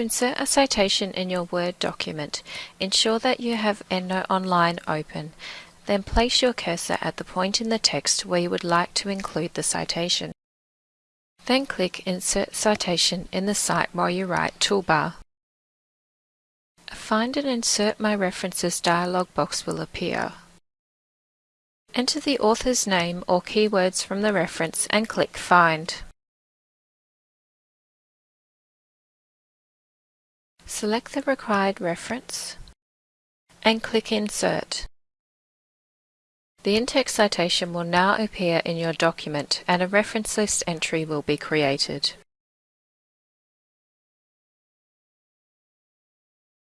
To insert a citation in your Word document, ensure that you have EndNote Online open. Then place your cursor at the point in the text where you would like to include the citation. Then click Insert Citation in the Cite While You Write toolbar. Find and Insert My References dialog box will appear. Enter the author's name or keywords from the reference and click Find. Select the required reference and click Insert. The in-text citation will now appear in your document and a reference list entry will be created.